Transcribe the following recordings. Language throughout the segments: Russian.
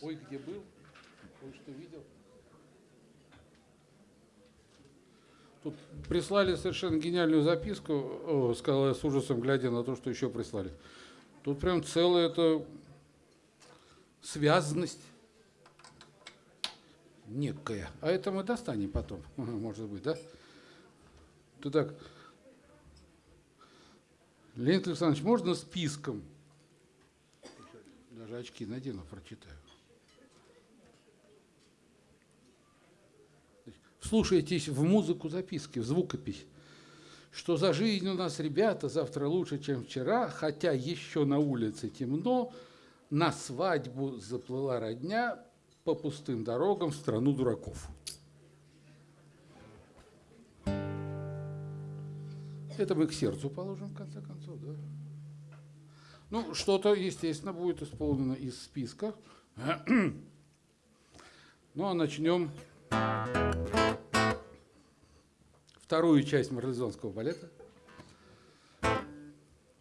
Ой, где был? Ой, что видел? Тут прислали совершенно гениальную записку, о, сказал я с ужасом, глядя на то, что еще прислали. Тут прям целая эта связанность некая. А это мы достанем потом, может быть, да? Ты так, Леонид Александрович, можно списком? Даже очки надену, прочитаю. Слушайтесь в музыку записки, в звукопись. Что за жизнь у нас, ребята, завтра лучше, чем вчера, хотя еще на улице темно, на свадьбу заплыла родня по пустым дорогам в страну дураков. Это мы к сердцу положим, в конце концов, да? Ну, что-то, естественно, будет исполнено из списка. Ну, а начнем вторую часть марлезонского балета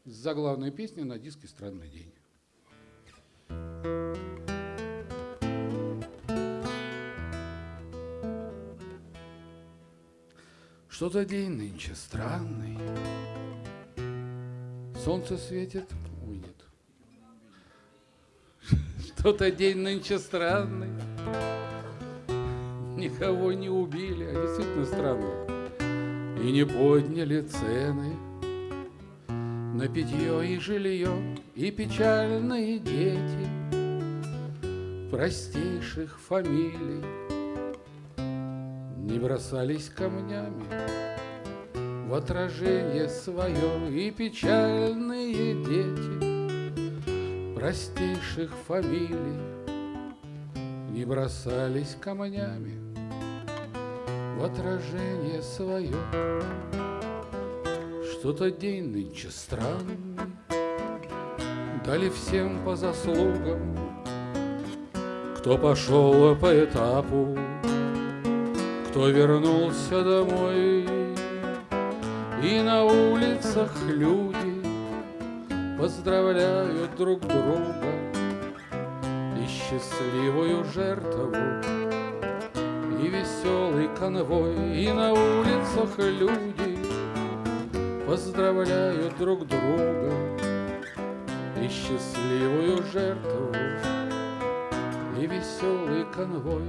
с заглавной песни на диске «Странный день». Что-то день нынче странный, Солнце светит, Что-то день нынче странный, Никого не убили, а действительно странно. И не подняли цены на питье и жилье, И печальные дети простейших фамилий Не бросались камнями в отражение свое. И печальные дети простейших фамилий Не бросались камнями в отражение свое. Что-то день нынче странный, Дали всем по заслугам, Кто пошел по этапу, Кто вернулся домой, И на улицах люди Поздравляют друг друга И счастливую жертву. И веселый конвой, и на улицах люди поздравляют друг друга и счастливую жертву, и веселый конвой.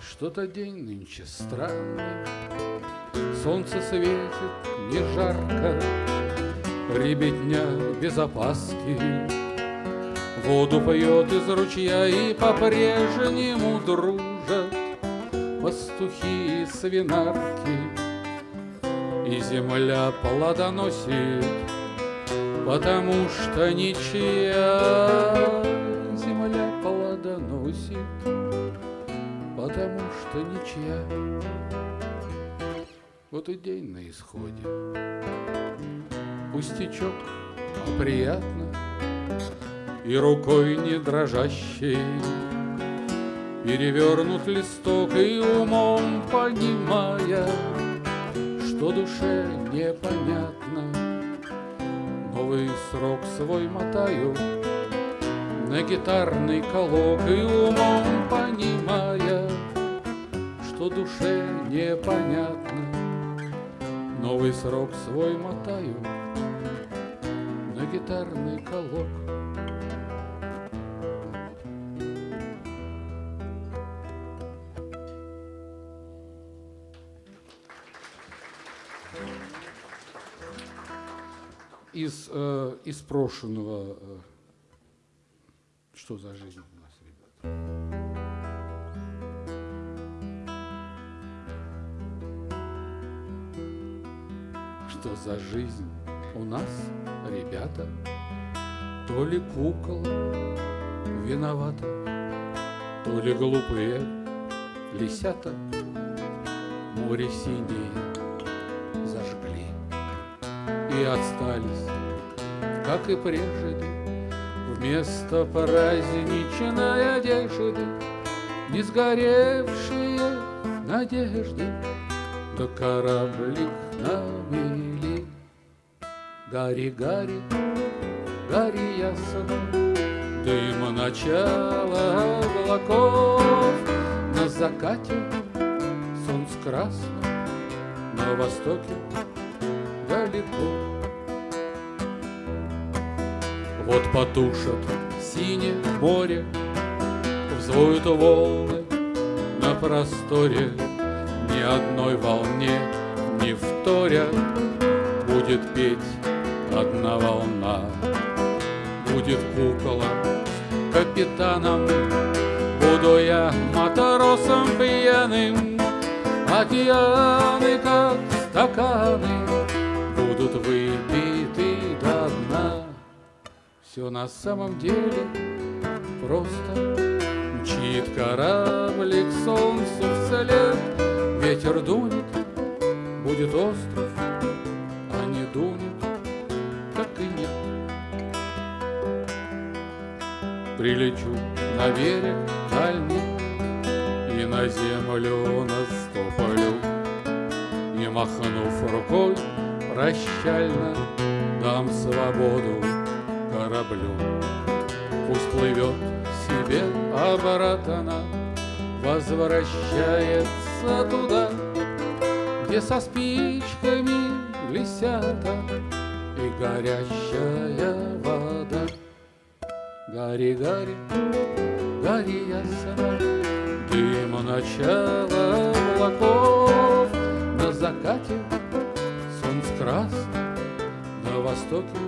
Что-то день нынче странный, солнце светит не жарко, ребятня без опаски. Воду поет из ручья и по-прежнему дружат Пастухи и свинарки. И земля плодоносит Потому что ничья Земля плодоносит Потому что ничья. Вот и день на исходе Пустячок, а приятно. И рукой не дрожащей Перевернут листок и умом понимая, Что душе непонятно, Новый срок свой мотаю На гитарный колок и умом понимая, Что душе непонятно, Новый срок свой мотаю гитарный колок. из, э, из прошлого. Э, что за жизнь у нас, ребята? Что за жизнь у нас, ребята? То ли кукол виновата, То ли глупые лисята Море синее и остались, как и прежде, Вместо праздничной одежды Не сгоревшие надежды, Да кораблик на Гарри, Гарри, Гарри ясно, Дыма начала облаков. На закате солнце красно На востоке далеко Вот потушат синее море Взвоют волны на просторе. Ни одной волне не вторя Будет петь одна волна Будет кукола капитаном. Буду я матросом пьяным. Океаны, как стаканы Будут выпиты до дна. Все на самом деле просто. Мчит кораблик солнцу вслед. Ветер дунет, будет остров, а не дунет, Прилечу на берег дальний И на землю наступлю И, махнув рукой прощально Дам свободу кораблю. Пусть плывет себе обратно Возвращается туда Где со спичками лисята И горящая вода Гори, гори, гори ясно Дым начала облаков. На закате солнце красно На востоке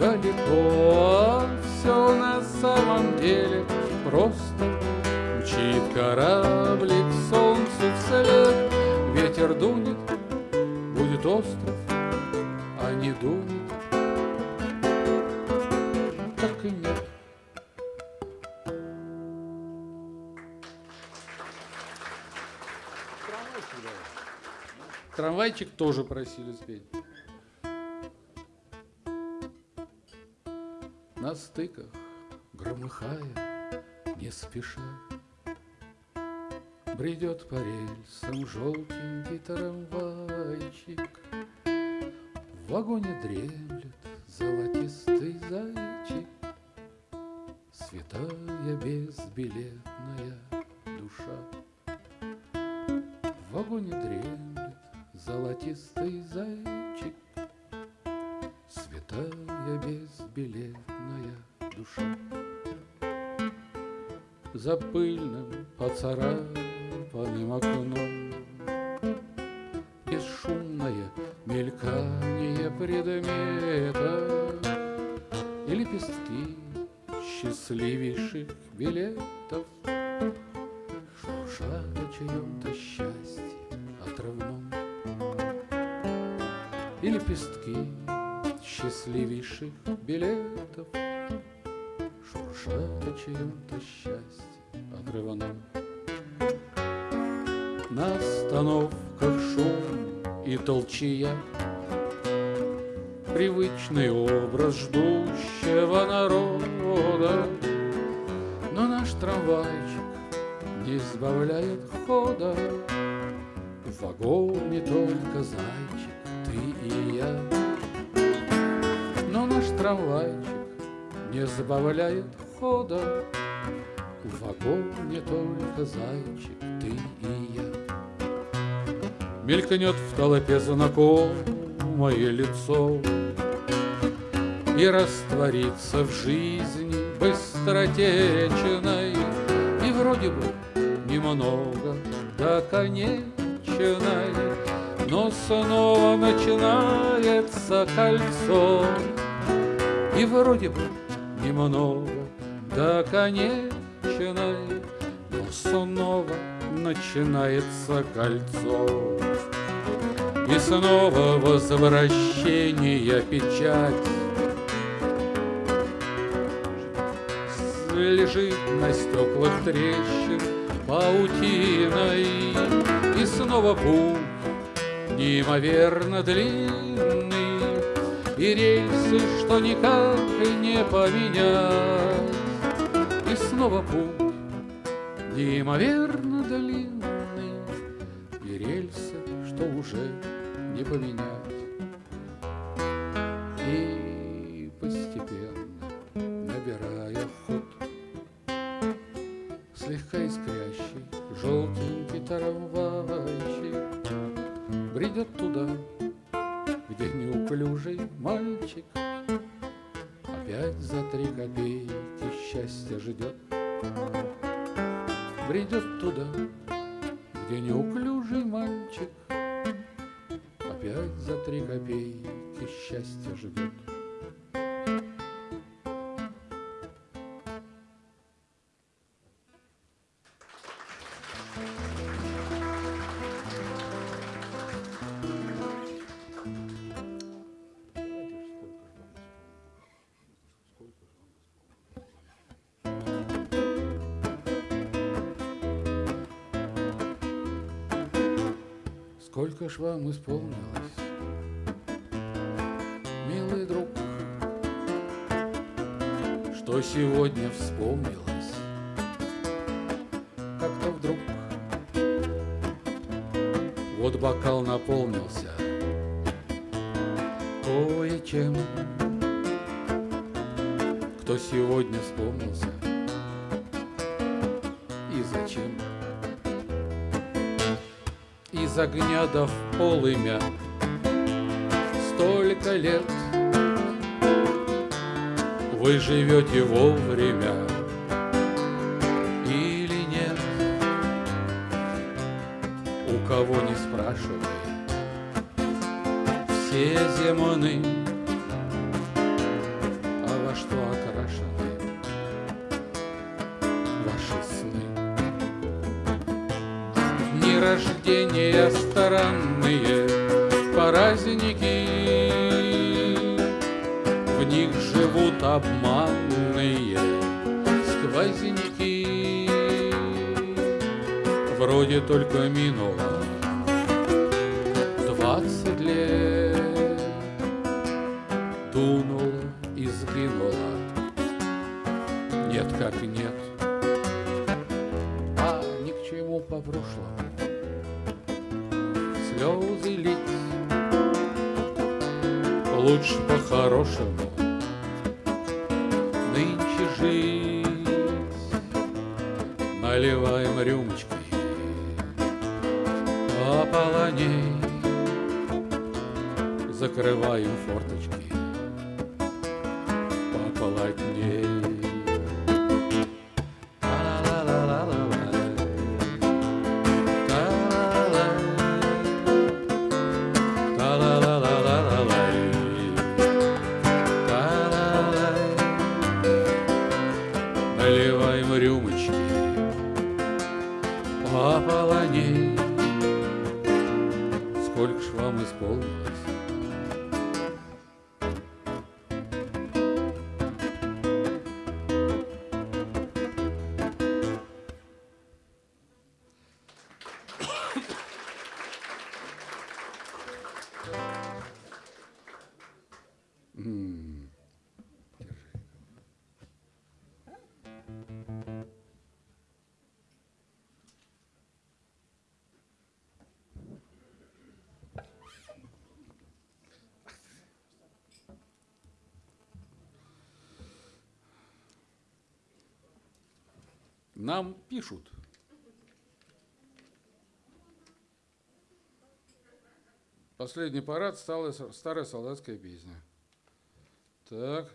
далеко. Все на самом деле просто. Мчит кораблик солнцу вслед. Ветер дунет, будет остров, а не дунет Так и нет Трамвайчик тоже просили спеть. На стыках, громыхая, не спеша, Бредет по рельсам желтенький трамвайчик. В вагоне дремлет золотистый зайчик, Святая безбилетная душа. В вагоне дремлет золотистый зайчик, Святая безбилетная душа. За пыльным поцарапанным окном Бесшумное мелькание предмета И лепестки счастливейших билетов. Шуршат о чьем-то счастье отрывном И лепестки счастливейших билетов. Шуршат о чьем-то счастье отрывном На остановках шум и толчья. Привычный образ ждущего народа не избавляет хода В вагоне только зайчик, ты и я. Но наш трамвайчик не забавляет хода В вагоне только зайчик, ты и я. Мелькнет в толпе знакомое лицо И растворится в жизни быстротечной. И вроде бы немного до конечной Но снова начинается кольцо И вроде бы немного до конечной, но снова начинается кольцо. И снова возвращение печать Лежит на стеклах трещин паутиной И снова путь неимоверно длинный и рельсы, что никак не поменять. И снова путь неимоверно длинный, И рельсы, что уже не поменять. Ж вам исполнилось, милый друг, Что сегодня вспомнилось, как-то вдруг. Вот бокал наполнился. Кое-чем, Кто сегодня вспомнился из огня до в полымя. Столько лет Вы живете вовремя Или нет? У кого не спрашивай. Все земны рождения странные праздники В них живут обманные сквозняки Вроде только минуло по-хорошему Нам пишут. Последний парад стала старая солдатская песня. Так.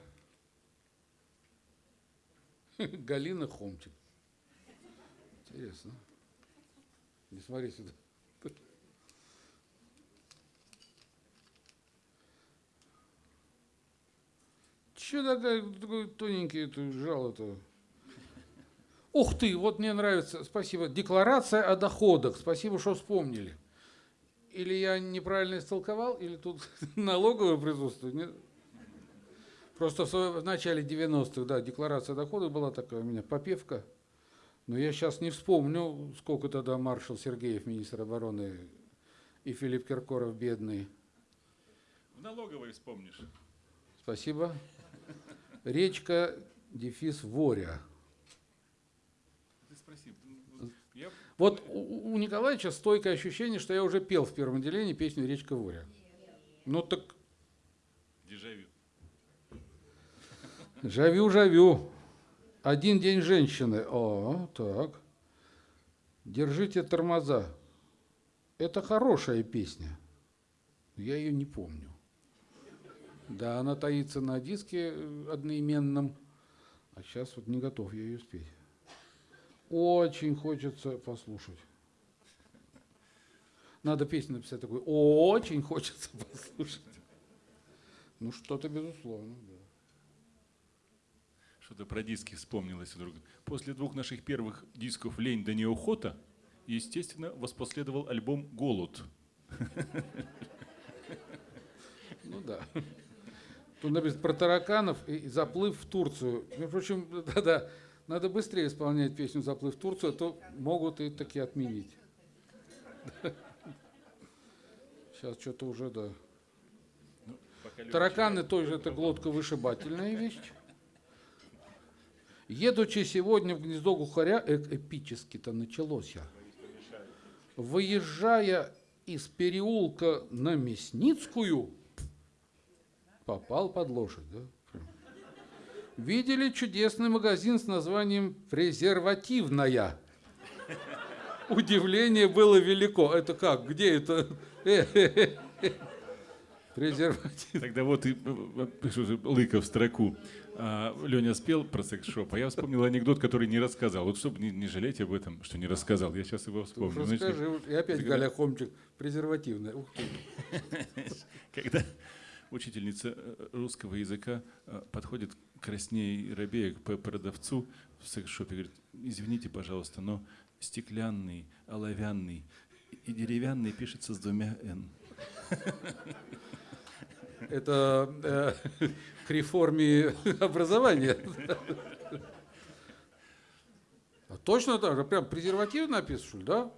Галина Хомчик. Интересно. Не смотри сюда. Че такая, такой тоненький это жало-то? Ух ты, вот мне нравится, спасибо. Декларация о доходах. Спасибо, что вспомнили. Или я неправильно истолковал, или тут налоговое присутствует. Нет? Просто в, свое- в начале 90-х, да, декларация доходов была такая у меня, попевка. Но я сейчас не вспомню, сколько тогда маршал Сергеев, министр обороны, и Филипп Киркоров, бедный. В налоговой вспомнишь. Спасибо. Речка, дефис, Воря. Спроси. м, Я Вот у у Николаевича стойкое ощущение, что я уже пел в первом отделении песню «Речка Воря». Ну так дежавю. Жавю-жавю. Один день женщины. О, так. Держите тормоза. Это хорошая песня. Я ее не помню. Да, она таится на диске одноименном, а сейчас вот не готов я ее спеть. Очень хочется послушать. Надо песню написать такой. Очень хочется послушать. Ну, что-то безусловно, да. Что-то про диски вспомнилось вдруг. После двух наших первых дисков «Лень да неохота» естественно, воспоследовал альбом «Голод». Ну да. Тут написано про тараканов и заплыв в Турцию. Между прочим, да-да, надо быстрее исполнять песню «Заплыв в Турцию», а то могут и таки отменить. Сейчас что-то уже, да. Тараканы тоже это глотковышибательная вещь. Едучи сегодня в гнездо глухаря, э- эпически-то началось я. Выезжая из переулка на Мясницкую, попал под лошадь. Да? Видели чудесный магазин с названием «Презервативная». Удивление было велико. Это как? Где это? Э, э, э. Презерватив. Тогда вот и э, Лыков в строку. А, Леня спел про секс-шоп, а я вспомнил анекдот, который не рассказал. Вот чтобы не, не жалеть об этом, что не рассказал, я сейчас его вспомню. Знаете, Расскажи. И опять когда- Галя Хомчик. Презервативная. Ух ты. Когда учительница э, русского языка э, подходит краснее и робея к продавцу в секс-шопе, говорит, извините, пожалуйста, но стеклянный, оловянный и деревянный пишется с двумя «н». Это э, к реформе образования. А точно так же? Прям презерватив написан, что ли, да?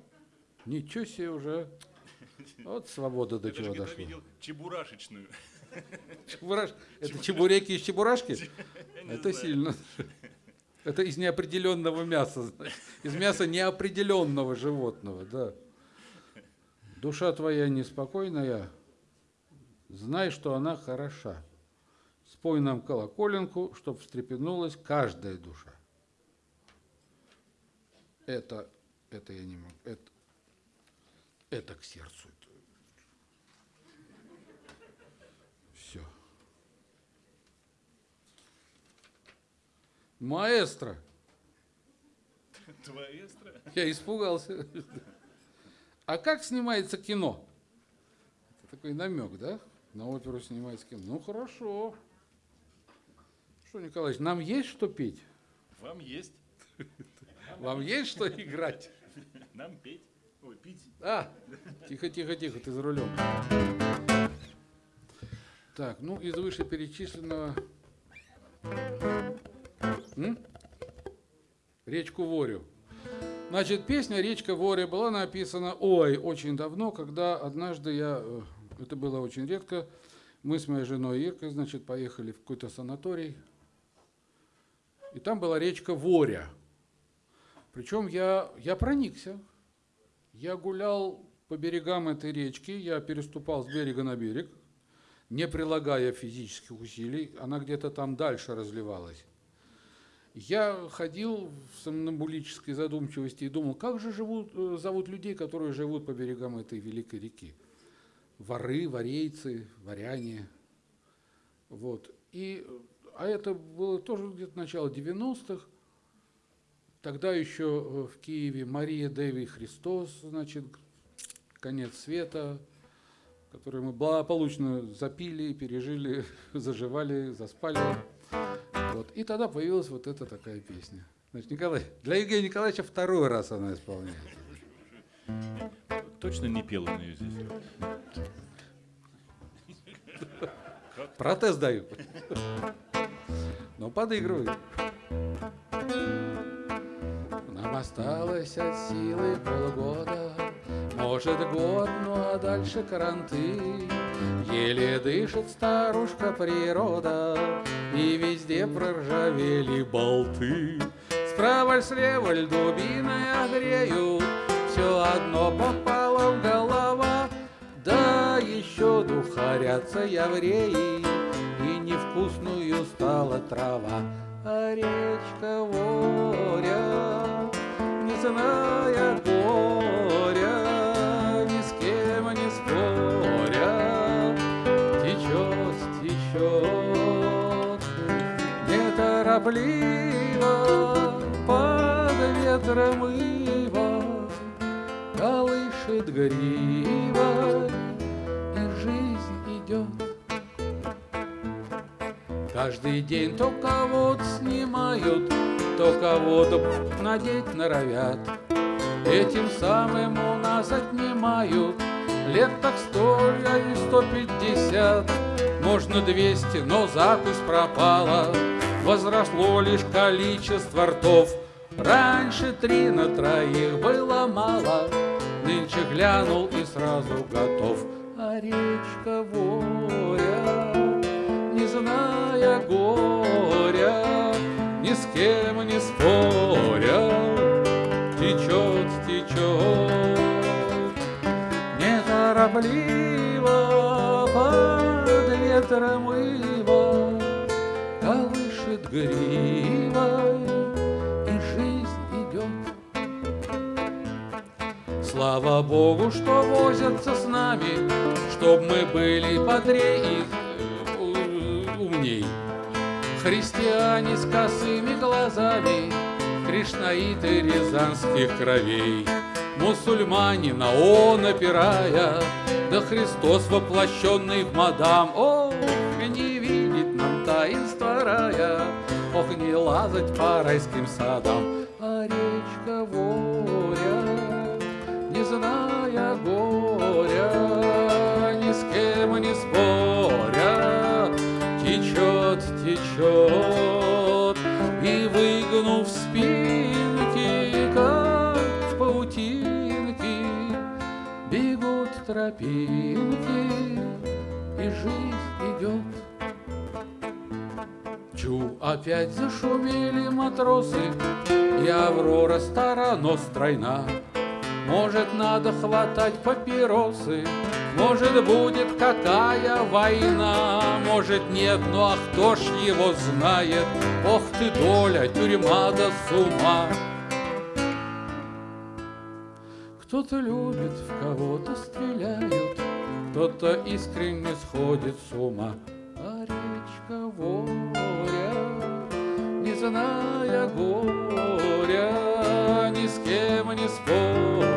Ничего себе уже. Вот свобода до Я даже чего дошла. видел чебурашечную. Чебураш- Это чебуреки из чебурашки? Это сильно. Это из неопределенного мяса. значит. Из мяса неопределенного животного, да. Душа твоя неспокойная, знай, что она хороша. Спой нам колоколенку, чтоб встрепенулась каждая душа. Это, это я не могу. Это, это к сердцу. Все. Маэстро. Твоестро? Я испугался. А как снимается кино? Это такой намек, да? На оперу снимается кино. Ну хорошо. Что, Николаевич, нам есть что петь? Вам есть, Вам есть что играть? нам петь. Ой, пить. А, тихо, тихо, тихо, ты за рулем. Так, ну из вышеперечисленного... М? Речку Ворю. Значит, песня «Речка Воря» была написана, ой, очень давно, когда однажды я, э, это было очень редко, мы с моей женой Иркой, значит, поехали в какой-то санаторий, и там была речка Воря. Причем я, я проникся. Я гулял по берегам этой речки, я переступал с берега на берег, не прилагая физических усилий, она где-то там дальше разливалась. Я ходил в сомнамбулической задумчивости и думал, как же живут, э, зовут людей, которые живут по берегам этой великой реки. Воры, варейцы, варяне. Вот. И, а это было тоже где-то начало 90-х. Тогда еще э, в Киеве Мария Деви Христос, значит, конец света, который мы благополучно запили, пережили, заживали, заспали. Вот. И тогда появилась вот эта такая песня. Значит, Николай, для Евгения Николаевича второй раз она исполняется. Точно не пел он ее здесь? Протест даю. Ну, подыгрывай. Нам осталось от силы полгода, может год, ну а дальше карантин. Еле дышит старушка природа, и везде проржавели болты. Справа слева льдубиной огреют, все одно попало в голова. Да еще духарятся евреи, и невкусную стала трава. А речка Воря, не зная горя, неторопливо под ветром ива колышет грива, и жизнь идет. Каждый день то кого-то снимают, то кого-то надеть норовят. Этим самым у нас отнимают лет так сто и сто пятьдесят. Можно двести, но запись пропала, возросло лишь количество ртов. Раньше три на троих было мало, нынче глянул и сразу готов. А речка Воря, не зная горя, ни с кем не споря, течет, течет, неторопливо под ветром гривой, и жизнь идет. Слава Богу, что возятся с нами, чтоб мы были бодрее и э, умней. Христиане с косыми глазами, Кришнаиты рязанских кровей, Мусульмане на он опирая, Да Христос воплощенный в мадам. Ох, не видит нам таинства рая, Ох, не лазать по райским садам, А речка Воря, не зная горя, Ни с кем не споря, Течет, течет, и выгнув спинки, как в паутинки, бегут тропинки, и жизнь идет. Чу, опять зашумели матросы, и Аврора стара, но стройна. Может, надо хватать папиросы, может, будет какая война, может, нет, ну а кто ж его знает? Ох ты, доля, тюрьма да с ума. Кто-то любит, в кого-то стреляют, кто-то искренне сходит с ума. А речка Воря, зная горя, ни с кем не споря,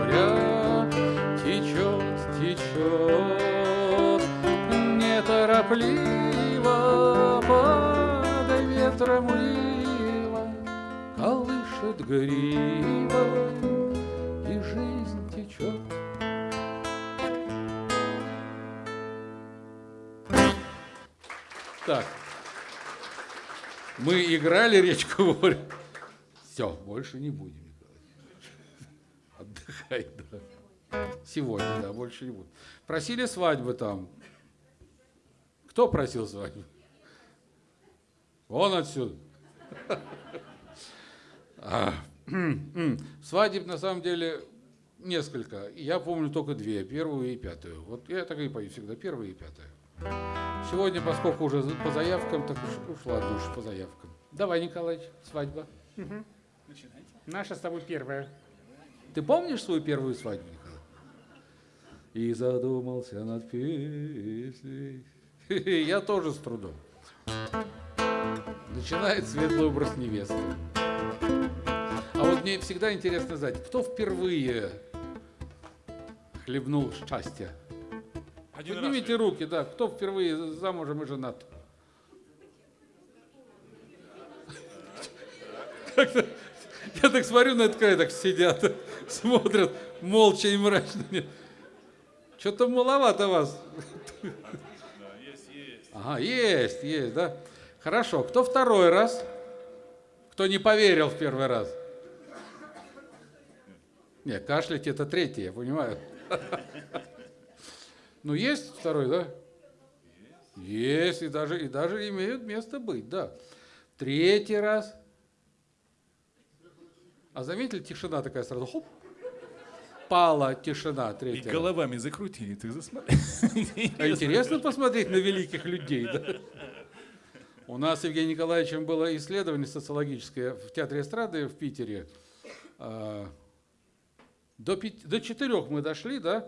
играли речку Ворь. Все, больше не будем играть. Отдыхай, да. Сегодня, да, больше не будем. Просили свадьбы там. Кто просил свадьбы? Вон отсюда. А, Свадеб на самом деле несколько. Я помню только две, первую и пятую. Вот я так и пою всегда, первая и пятая. Сегодня, поскольку уже по заявкам, так ушла душа по заявкам. Давай, Николаевич, свадьба. Наша с тобой первая. Ты помнишь свою первую свадьбу, Николай? И задумался над песней. Я тоже с трудом. Начинает светлый образ невесты. А вот мне всегда интересно знать, кто впервые хлебнул счастья? Один Поднимите руки, да, кто впервые замужем и женат? Я так смотрю на это, как так сидят, смотрят молча и мрачно. Что-то маловато вас. Ага, есть, есть, да. Хорошо, кто второй раз? Кто не поверил в первый раз? Не, кашлять это третий, я понимаю. Ну, есть второй, да? Есть, и даже, и даже имеют место быть, да. Третий раз. А заметили, тишина такая сразу, хоп, пала тишина И третий раз. головами закрутили, ты засмотри. А интересно посмотреть на великих людей, да? У нас с Евгением Николаевичем было исследование социологическое в Театре эстрады в Питере. А, До, пяти- до четырех мы дошли, да?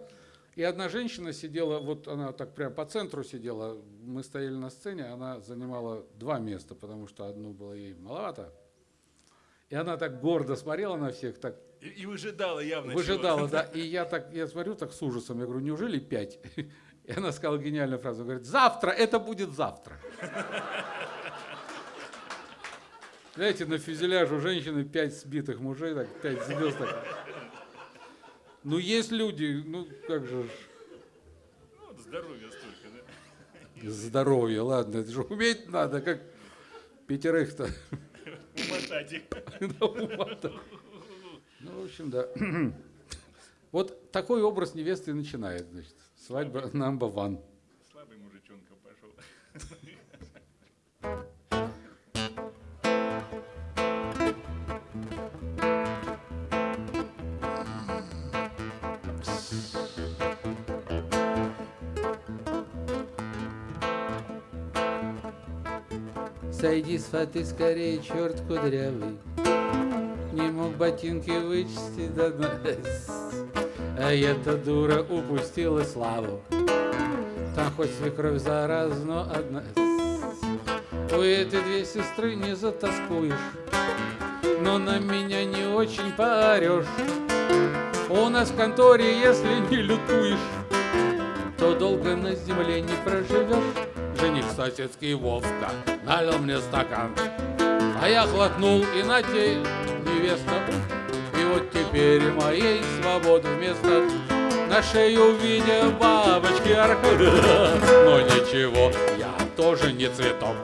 И одна женщина сидела, вот она так прям по центру сидела, мы стояли на сцене, она занимала два места, потому что одно было ей маловато. И она так гордо смотрела на всех, так И, и выжидала явно выжидала, да. И я так, я смотрю так с ужасом, я говорю, неужели пять? И она сказала гениальную фразу, говорит, завтра, это будет завтра. Знаете, на фюзеляж у женщины пять сбитых мужей, так, пять звезд. так. Ну, есть люди, ну, как же, Ну, вот здоровья столько, да? здоровье, ладно, это же уметь надо, как пятерых-то. Ума-то. Ну, в общем, да. Вот такой образ невесты начинает, значит. Свадьба number one. Сойди с фаты скорее, черт кудрявый. Не мог ботинки вычистить до дна. А эта дура упустила славу. Там хоть свекровь зараз, но одна. У этой две сестры не затаскуешь, но на меня не очень поорешь. У нас в конторе, если не лютуешь, то долго на земле не проживешь. Жених соседский Вовка налил мне стакан, а я глотнул, и на те невеста. И вот теперь моей свободы вместо на шею в бабочки аркада. Но ничего, я тоже не цветок.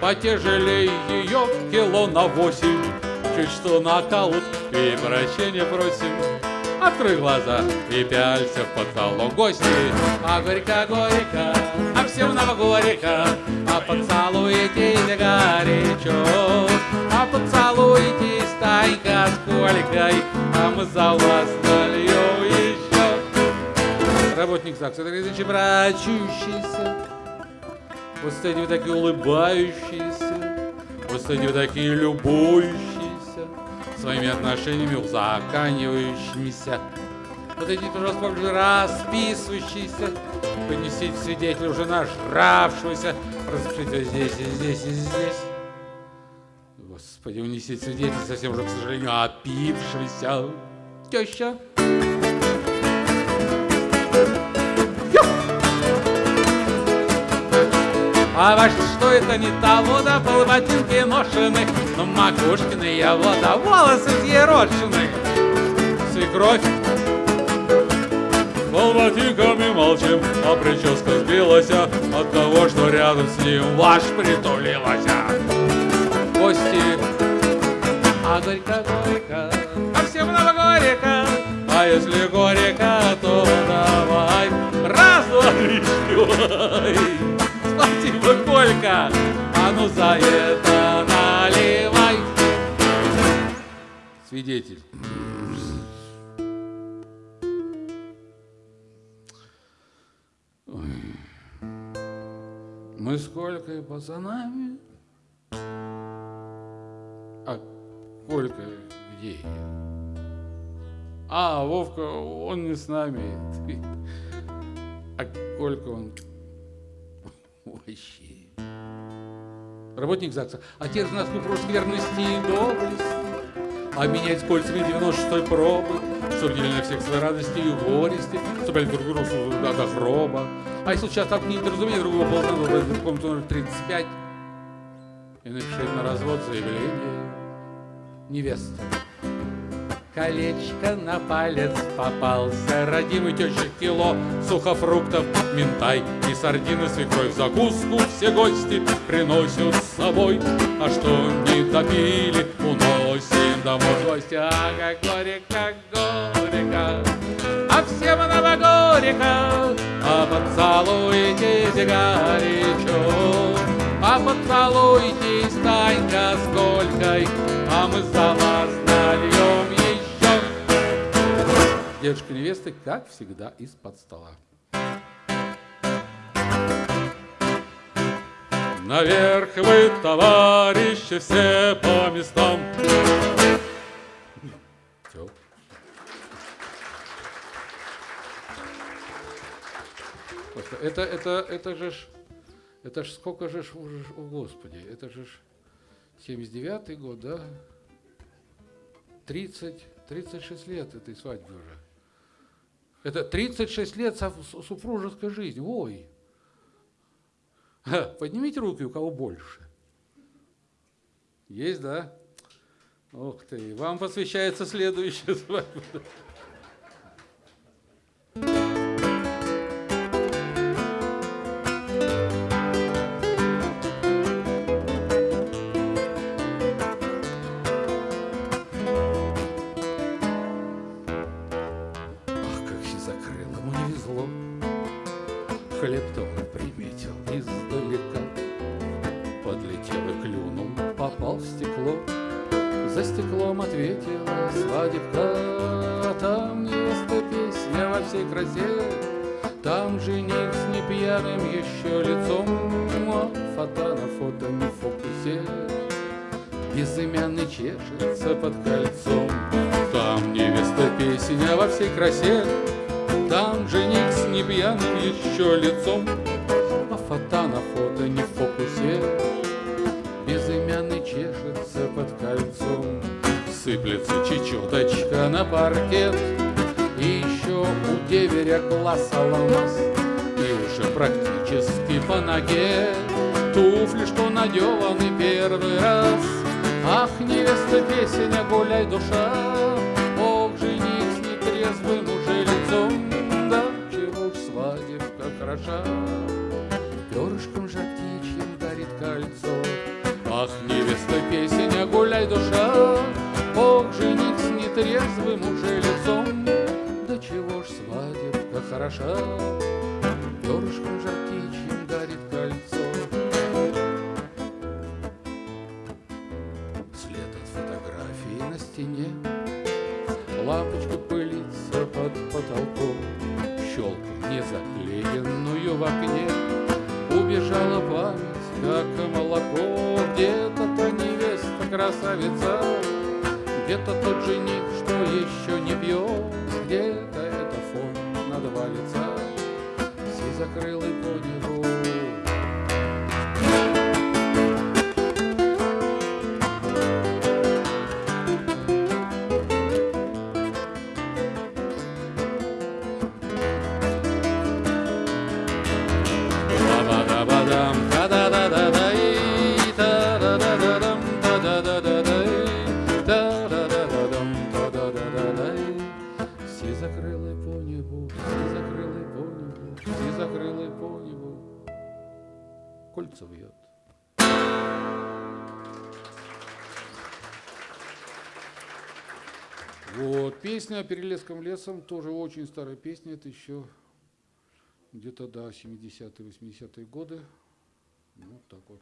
Потяжелее ее кило на восемь. Чуть что нокаут и прощения просим. Открой глаза и пялься в потолок гости. А горько-горько, а нам горько, а поцелуйтесь горячо. А поцелуйтесь тайка с Колькой, а мы за вас нальем еще. Работник ЗАГСа, это речи брачущийся. Вот стоите вы такие улыбающиеся, вот стоите вы такие любующиеся, своими отношениями узаканивающимися. Эти, пожалуйста, попрошу, расписывающиеся, понесите свидетеля уже нажравшегося, распишите здесь и здесь и здесь. Господи, унесите свидетеля совсем уже, к сожалению, опившегося. Теща. А ваш что это не того, да пол ботинки ношены, но макушкины я вода, волосы взъерошены. Свекровь. Пол ботинками молчим, а прическа сбилась от того, что рядом с ним ваш притулилась. Гости. А горько-горько, а всем много горько, а если горько, то давай раз, два, три, четыре. Спасибо, Колька! А ну за это наливай! Свидетель. Мы с Колькой пацанами. А Колька где? А, Вовка, он не с нами. А Колька, он Вообще. Работник ЗАГСа. Отец нас вопрос верности и доблести. Обменять с кольцами 96-й пробы, делили на всех свои радости и горести, чтобы друг другу до гроба. А если сейчас так не недоразумение другого ползана, в комнату номер 35 и напишите на развод заявление. Невеста. Колечко на палец попался, родимый теща кило сухофруктов, минтай и сардины свекровь в закуску все гости приносят с собой, а что не допили, уносим домой гости. А как горько, горько, а всем нам горько, поцелуйтесь горячо, а поцелуйтесь Танька с Колькой, а мы за вас нальем еще. Дедушка невесты, как всегда, из-под стола. Наверх вы, товарищи, все по местам. Это, это, это же ж, это ж сколько же ж, о господи, это же ж 79-й год, да? 30, 36 лет этой свадьбе уже. Это 36 лет супружеской жизни. Ой. Поднимите руки, у кого больше. Есть, да? Ух ты, вам посвящается следующая свадьба. Душа, в окне, Убежала память, как молоко, Где-то-то невеста красавица, Где-то тот жених, что еще не пьет, Где-то это фон на два лица, Сизокрылый по небу. Песня о Перелеском лесом, тоже очень старая песня, это еще где-то до 70-е, 80-е годы. Ну, так вот.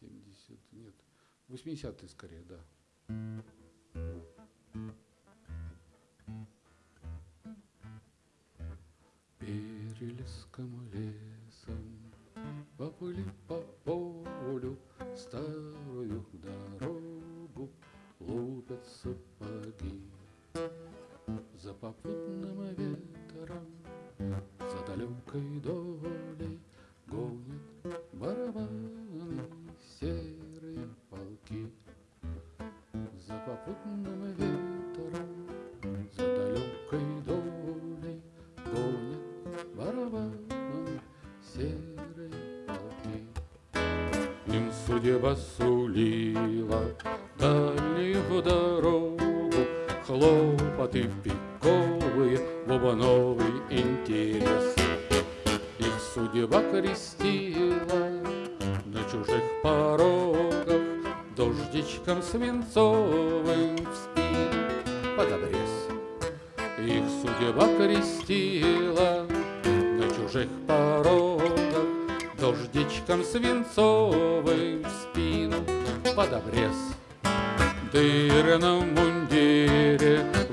70, нет, 80-е скорее, да. Перелеском лесом поплыли по полю старую дорогу, лупят сапоги. За попутным ветром, за далекой долей Гонят барабаны серые полки. За попутным ветром, за далекой долей Гонят барабаны серые полки. Им судьба сулила дальнюю дорогу, Хлопоты в пиковые, бубновый интерес. Их судьба крестила на чужих порогах, Дождичком свинцовым в спину под обрез. Их судьба крестила на чужих порогах, Дождичком свинцовым в спину под обрез. Дырном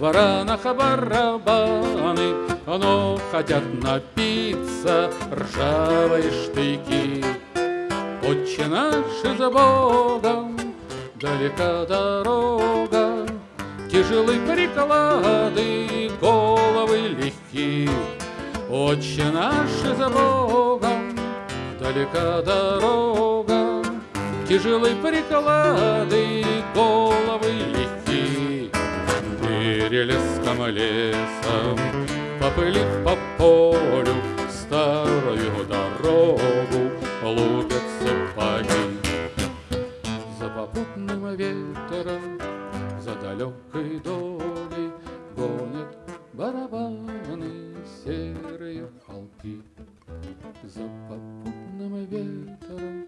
варанах барабаны, Но хотят напиться ржавые штыки. Отче наш за Богом, далека дорога, Тяжелы приклады, головы легки. Отче наш за Богом, далека дорога, Тяжелые приклады, головы легки. Перелеском лесом, попылив по полю, Старую дорогу лупят сапоги. За попутным ветром, за далекой долей Гонят барабаны серые полки. За попутным ветром,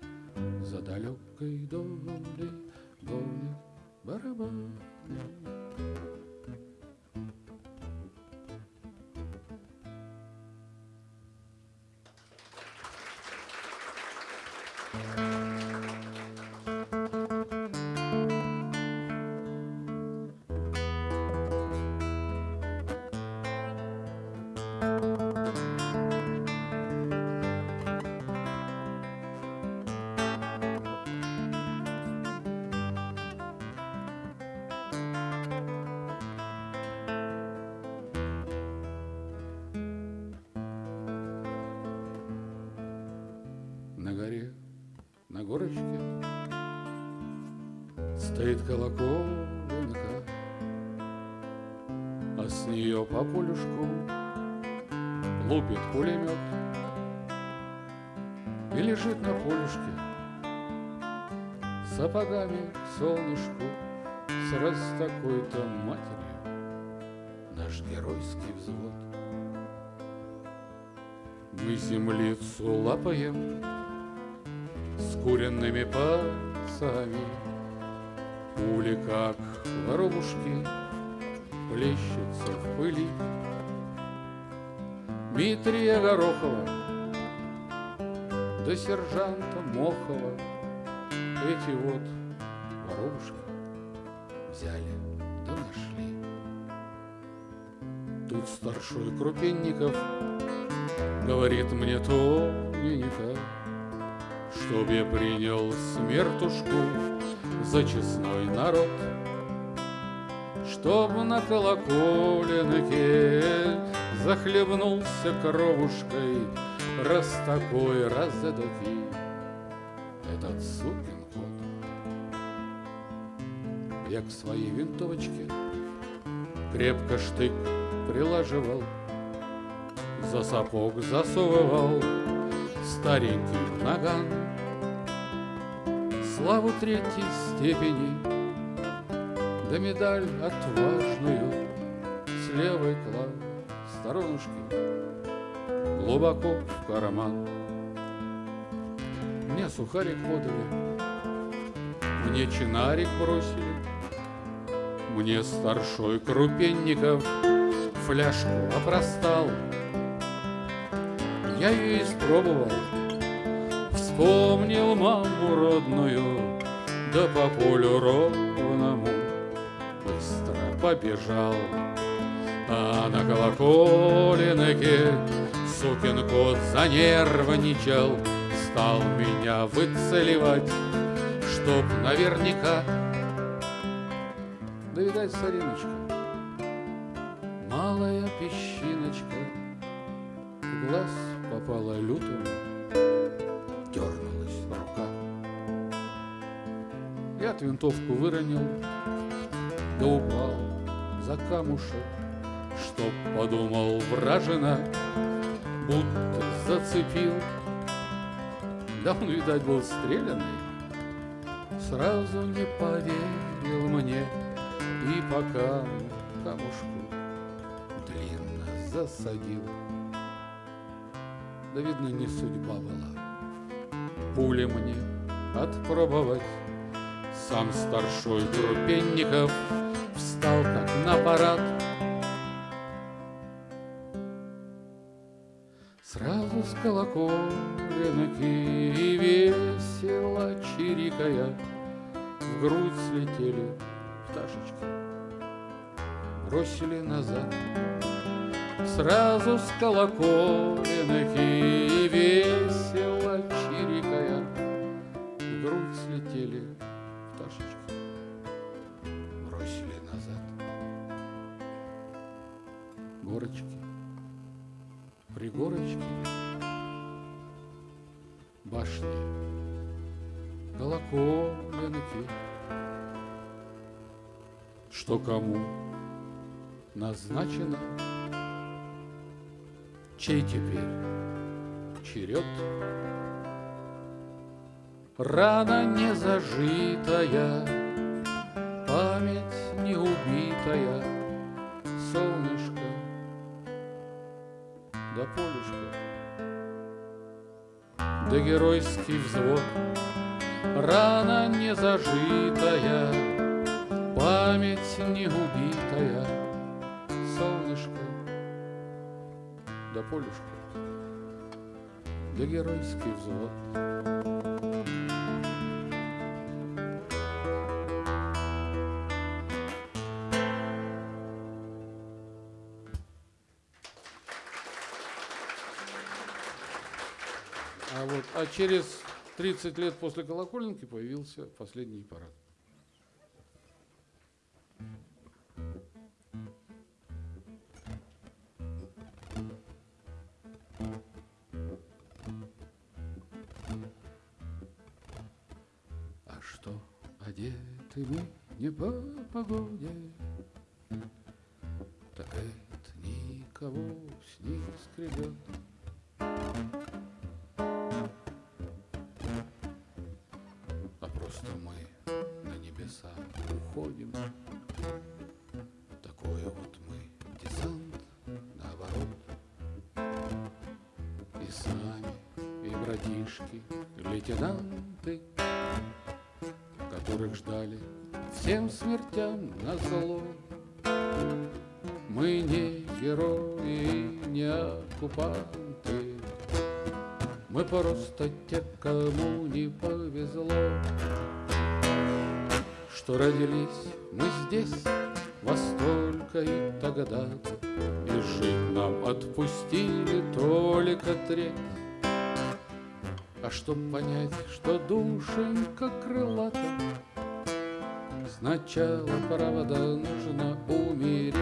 за далекой долей Гонят барабаны. Горочке Стоит колоколенка, А с нее по полюшку Лупит пулемет. И лежит на полюшке Сапогами солнышку с такой-то матерью. Наш геройский взвод. Мы землицу лапаем с куренными пасами. Пули, как воробушки, плещутся в пыли. Дмитрия Горохова до сержанта Мохова эти вот воробушки взяли да нашли. Тут старшой Крупенников говорит мне тоненько, Чтоб я принял смертушку за честной народ, Чтоб на колоколенке захлебнулся кровушкой Раз такой, раз эдакий этот сукин кот. Я к своей винтовочке крепко штык прилаживал, За сапог засовывал старенький наган. Славу третьей степени, да медаль отважную С левой клав сторонушки глубоко в карман. Мне сухарик подали, мне чинарик бросили, Мне старшой Крупенников фляжку опростал. Я ее испробовал, вспомнил маму родную, Да по полю ровному быстро побежал. А на колоколенке сукин кот занервничал, Стал меня выцеливать, чтоб наверняка. Да, видать, сориночка, малая песчиночка, В глаз попала лютую, От винтовку выронил, да упал за камушек, Чтоб подумал вражина, будто зацепил. Да он, видать, был стрелянный, Сразу не поверил мне, И по камушку длинно засадил. Да, видно, не судьба была пули мне отпробовать. Сам старшой Крупенников встал как на парад. Сразу с колоколенки и весело чирикая В грудь слетели пташечки, бросили назад. Сразу с колоколенки и весело чирикая В грудь слетели пташечки, назад. Горочки, пригорки, горочки, башни, колоколенки, что кому назначено, чей теперь черед. Рана не зажитая, память не убитая, да геройский взвод, рана не зажитая, память не убитая, солнышко да полюшка, да геройский взвод. Через 30 лет после колоколенки появился последний парад. Лейтенанты, которых ждали всем смертям на зло. Мы не герои, не оккупанты, мы просто те, кому не повезло, Что родились мы здесь во столько и тогда-то, И жить нам отпустили только треть. А чтоб понять, что душенька крылата, Сначала, правда, нужно умереть.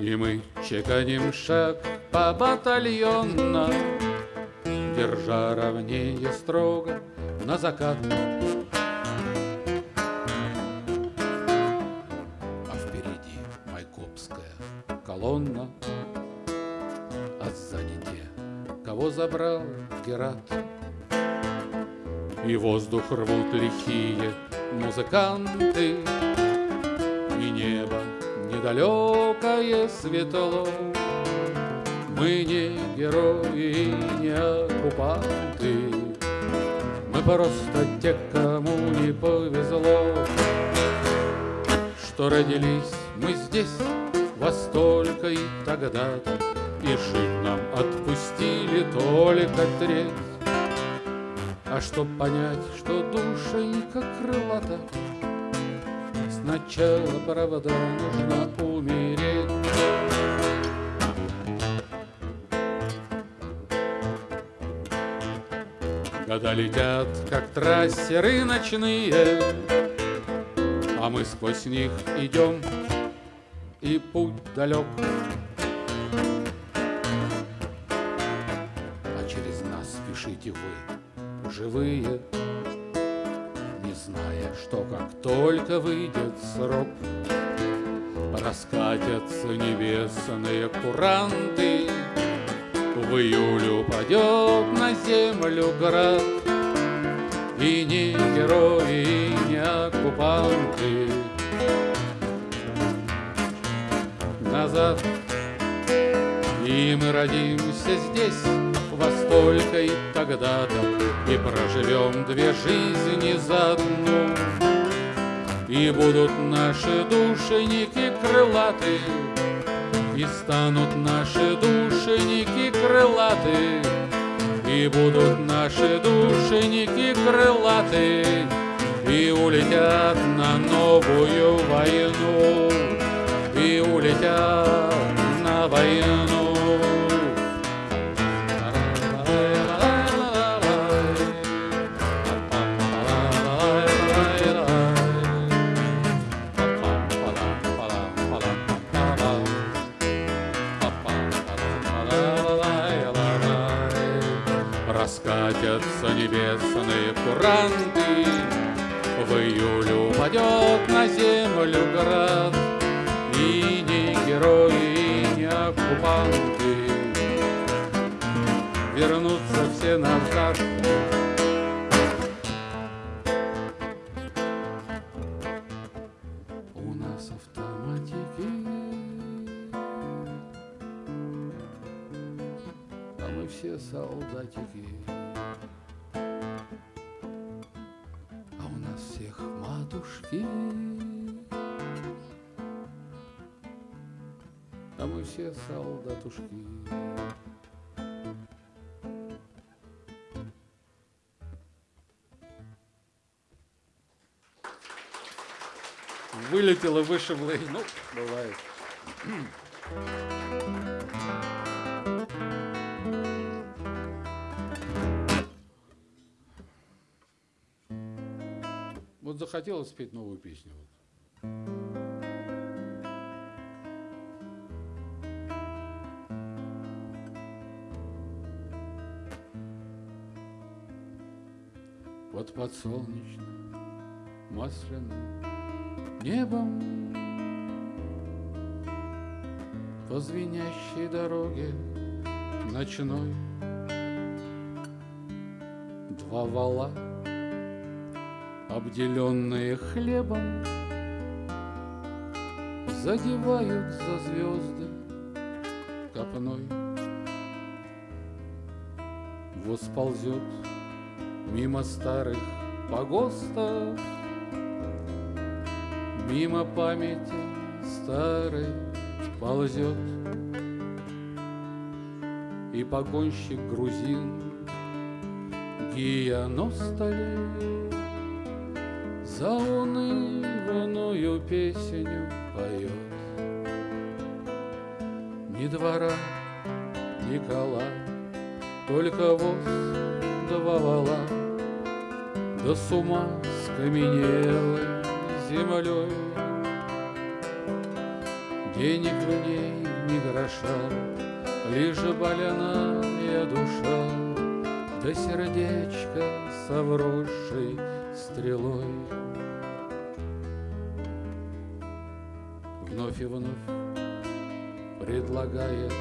И мы чеканим шаг по батальонно, Держа ровнее строго на закат. Герат. И воздух рвут лихие музыканты, И небо недалекое светло. Мы не герои, не оккупанты, Мы просто те, кому не повезло, Что родились мы здесь во столько и тогда-то, И жить нам отпустили только треть. А чтоб понять, что душенька крылата, Сначала, правда, нужно умереть. Года летят, как трассеры ночные, А мы сквозь них идем, и путь далек. Спешите вы, живые, Не зная, что как только выйдет срок, Раскатятся небесные куранты, В июле упадет на землю град, И не герои, и не оккупанты. Назад. И мы родимся здесь во столько и тогда-то И проживем две жизни за одну. И будут наши душеники крылаты И станут наши душеники крылаты И будут наши душеники крылаты И улетят на новую войну И улетят на войну Катятся небесные куранты, В июле упадет на землю град, И не герои, и не оккупанты Вернутся все назад. У нас автоматики, а все солдатики. Всех матушки, а мы все солдатушки. Вылетело, вышибло, ну, бывает. Захотелось спеть новую песню. Под подсолнечным, масляным небом По звенящей дороге ночной Два вала, обделенные хлебом Задевают за звезды копной. Восползет мимо старых погостов Мимо памяти старой ползет. И погонщик грузин Гияностали За унывную песню поет. Ни двора, ни кола Только воз два вала Да с ума скаменелой землей Денег в ней ни гроша Лишь больная душа Да сердечко со вросшей стрелой. Вновь и вновь предлагает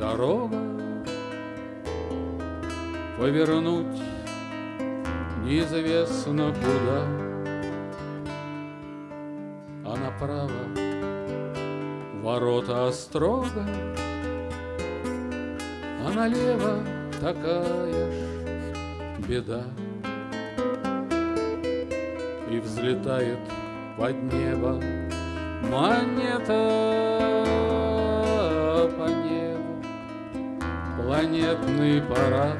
дорога Повернуть неизвестно куда. А направо ворота острога А налево такая ж беда И взлетает под небо монета по небу Планетный парад.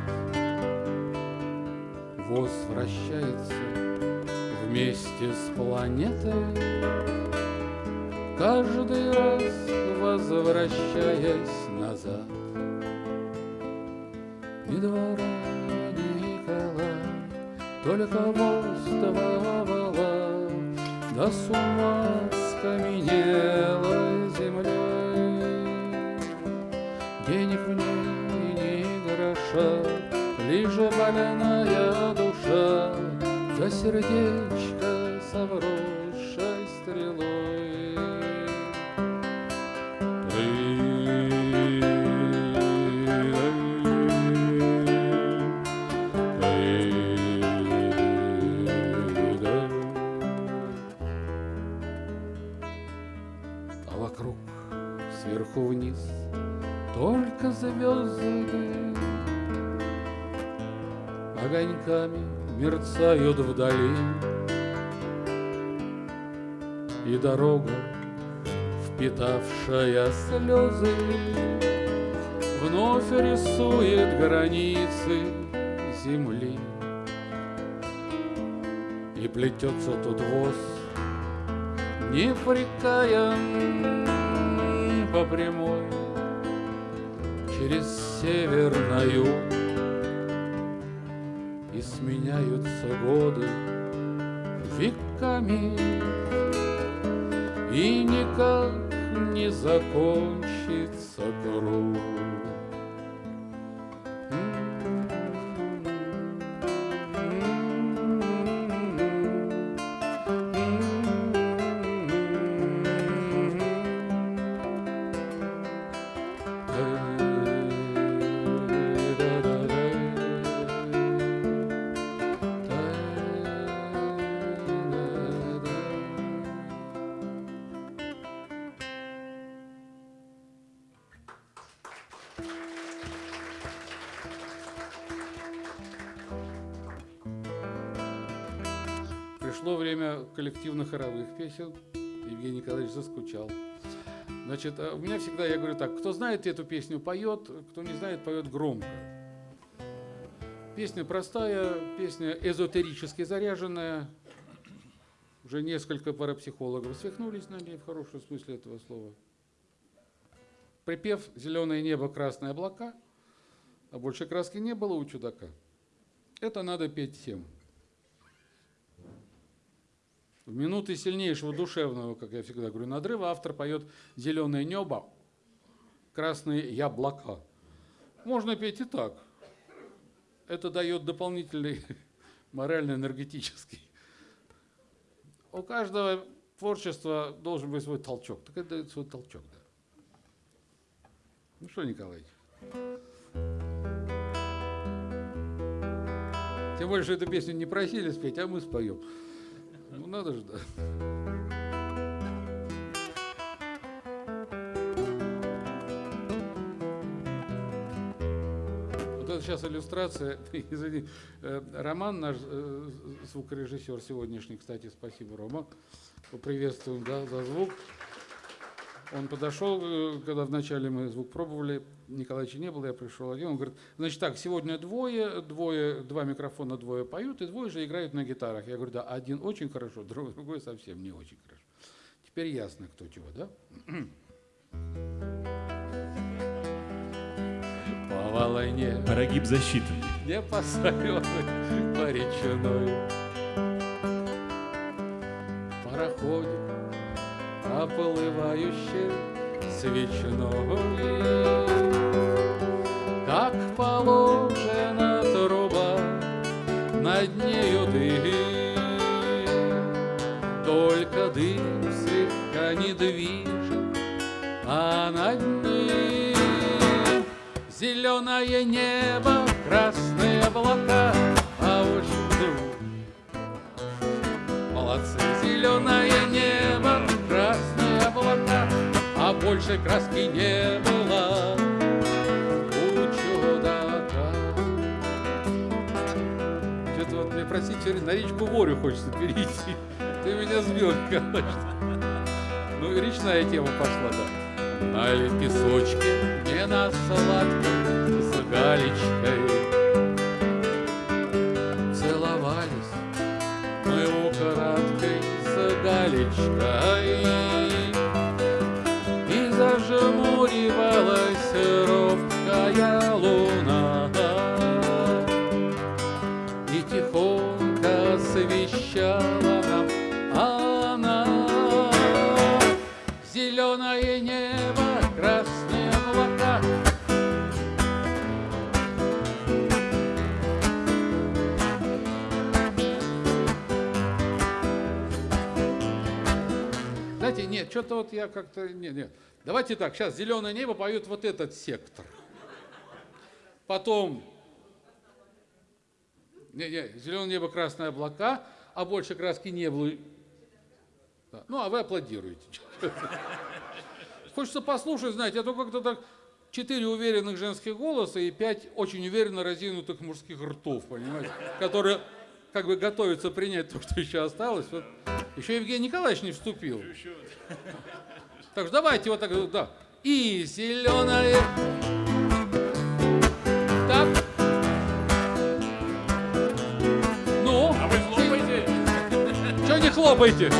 Возвращается вместе с планетой Каждый раз возвращаясь назад. Ни двора, ни только мост Да с ума скаменела землей. Денег в ней ни гроша Лишь больная душа. За сердечко со вниз только звезды огоньками мерцают вдали И дорога, впитавшая слезы Вновь рисует границы земли. И плетется тут воз непрекаян по прямой Через север на юг И сменяются годы веками И никак не закончится круг. Песен. Евгений Николаевич заскучал. Значит, э, у меня всегда, я говорю так, кто знает эту песню, поет, кто не знает, поет громко. Песня простая, песня эзотерически заряженная. Уже несколько парапсихологов свихнулись на ней в хорошем смысле этого слова. Припев «Зеленое небо, красные облака», а больше краски не было у чудака. Это надо петь всем. В минуты сильнейшего душевного, как я всегда говорю, надрыва автор поет «Зеленое небо, красные яблока». Можно петь и так. Это дает дополнительный морально-энергетический. У каждого творчества должен быть свой толчок. Так это дает свой толчок, да. Ну что, Николаевич? Тем более, что эту песню не просили спеть, а мы споем. Ну надо же, да. Это сейчас иллюстрация, извини, э, Роман, наш э, звукорежиссер сегодняшний, кстати, спасибо, Рома, поприветствуем, да, за звук. Он подошел, э, когда вначале мы звук пробовали, Николаевича не было, я пришел один, он говорит, значит так, сегодня двое, двое, два микрофона, двое поют, и двое же играют на гитарах. Я говорю, да, один очень хорошо, другой совсем не очень хорошо. Теперь ясно, кто чего, да? По волне Прогиб защиты. не посоленой по речной. Пароходик, оплывающий свечной, Как положена труба, над нею дым, Только дым слегка не движет, а над ним Зеленое небо, красные облака, а очень Молодцы, зеленое небо, красные облака, а больше краски не было. Что-то вот мне просить через на речку Ворю хочется перейти. Ты меня сбил, конечно. Ну и речная тема пошла, да. На песочке, не на сладком, с что-то вот я как-то... Нет, нет. Давайте так, сейчас «Зеленое небо» поет вот этот сектор. Потом... Не, не, «Зеленое небо, красные облака», а больше краски не было. Да. Ну, а вы аплодируете. Хочется послушать, знаете, а то как-то так четыре уверенных женских голоса и пять очень уверенно разинутых мужских ртов, понимаете, которые как бы готовятся принять то, что еще осталось. Вот. Еще Евгений Николаевич не вступил. Так что давайте вот так, да. И зеленое. Так. Ну, А вы хлопаете? что не хлопаете?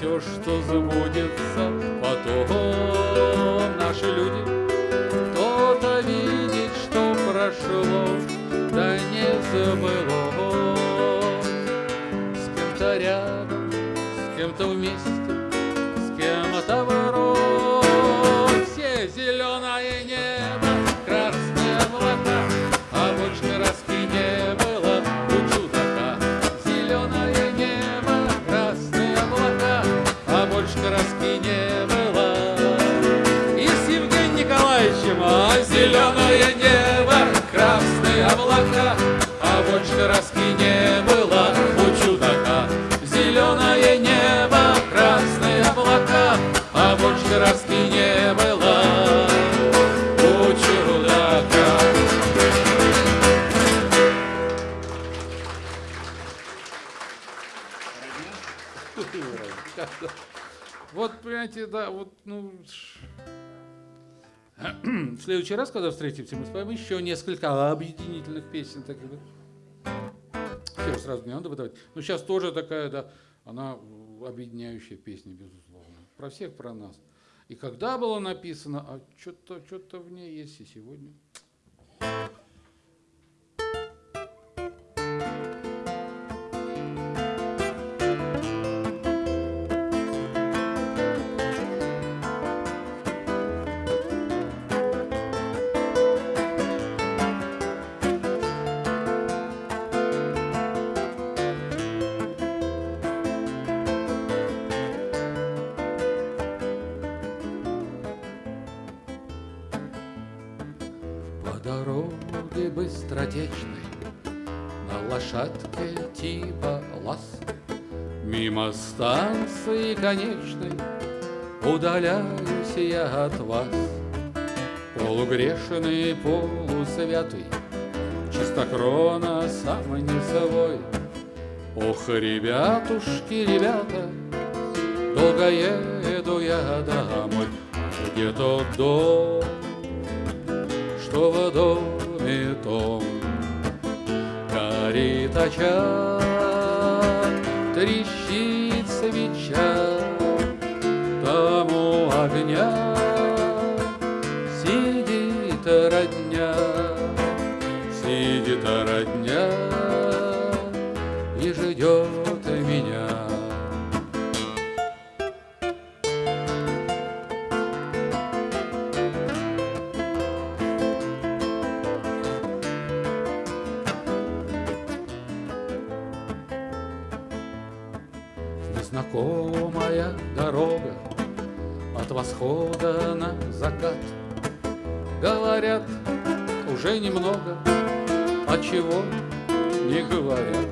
Все, что забудется потом. Наши люди, кто-то видит, что прошло, да не забылось. С кем-то рядом, с кем-то вместе, с кем-то не было у чудака. Зеленое небо, красные облака, а больше краски не было у чудака. Вот, понимаете, да, вот, ну... В следующий раз, когда встретимся, мы споем еще несколько объединительных песен. Так, да. Сразу не надо выдавать. Но сейчас тоже такая, да, она объединяющая песня, безусловно. Про всех, про нас. И когда было написано, а что-то что в ней есть и сегодня. Мимо станции конечной Удаляюсь я от вас. Полугрешный, полусвятый Чистокрона сам не свой. Ох, ребятушки, ребята Долго еду я домой. Где тот дом что в доме том? Горит очаг, трещит тому огня От восхода на закат. Говорят, уже немного А чего не говорят.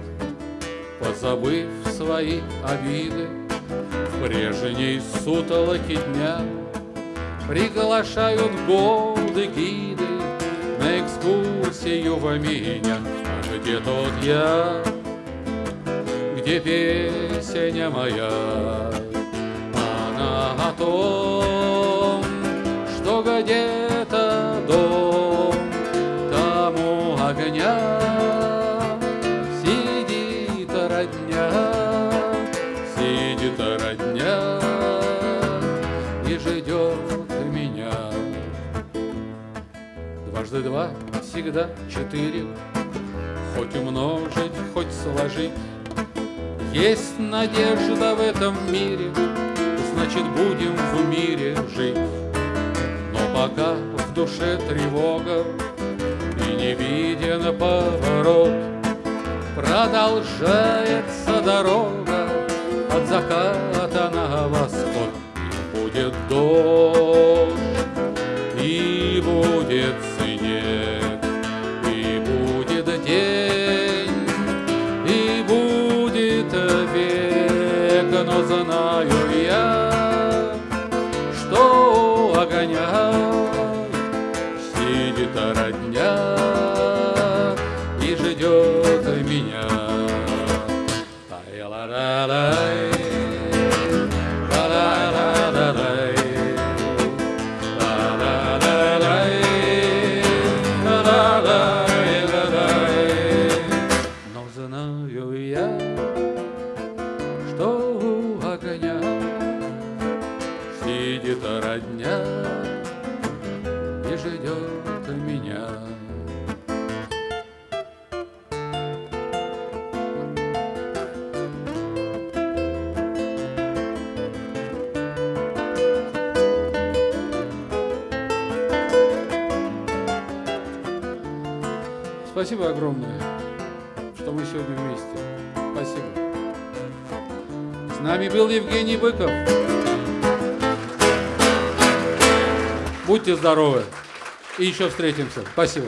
Позабыв свои обиды В прежней сутолоке дня Приглашают годы гиды На экскурсию в меня А где тот я, где песня моя? Она о том, где-то дом тому огня сидит родня, сидит родня и ждет меня. Дважды два всегда четыре, хоть умножить, хоть сложить. Есть надежда в этом мире, значит будем в мире жить. Пока в душе тревога и не виден поворот, Продолжается дорога от заката на восход. Будет дождь, Огромное, что мы сегодня вместе. Спасибо. С нами был Евгений Быков. Будьте здоровы. И еще встретимся. Спасибо.